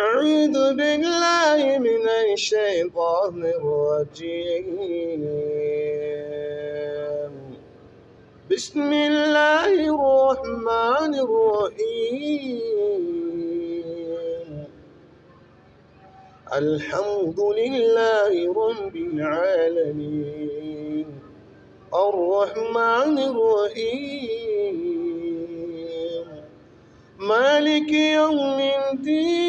أعوذ بالله من الشيطان الرجيم. بسم الله الرحمن الرحيم. الحمد لله رب العالمين. الرحمن الرحيم. مالك يوم الدين.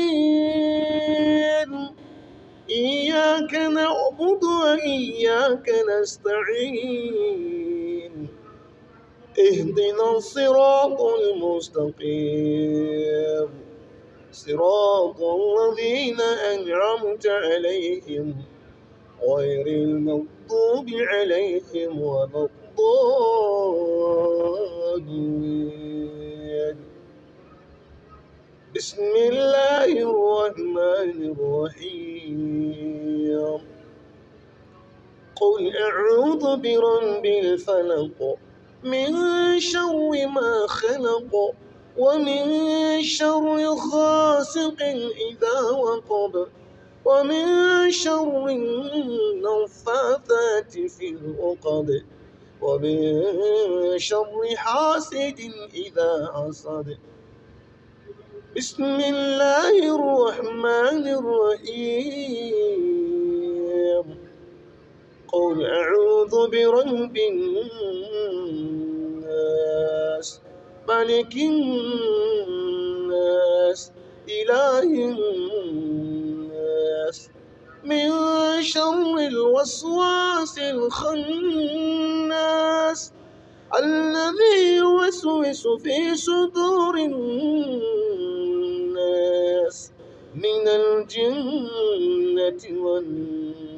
إياك نعبد وإياك نستعين. اهدنا الصراط المستقيم. صراط الذين أنعمت عليهم غير المغضوب عليهم ولا الضالين. بسم الله الرحمن الرحيم. قل أعوذ برب الفلق من شر ما خلق ومن شر غاسق إذا وقب ومن شر النفاثات في العقد ومن شر حاسد إذا حسد. بسم الله الرحمن الرحيم. قل أعوذ برب الناس ملك الناس إله الناس. من شر الوسواس الخناس الذي يوسوس في صدور الناس. من الجنة والناس